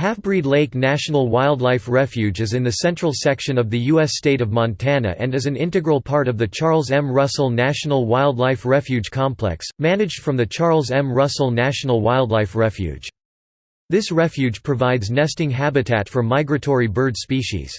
Halfbreed Lake National Wildlife Refuge is in the central section of the U.S. state of Montana and is an integral part of the Charles M. Russell National Wildlife Refuge Complex, managed from the Charles M. Russell National Wildlife Refuge. This refuge provides nesting habitat for migratory bird species.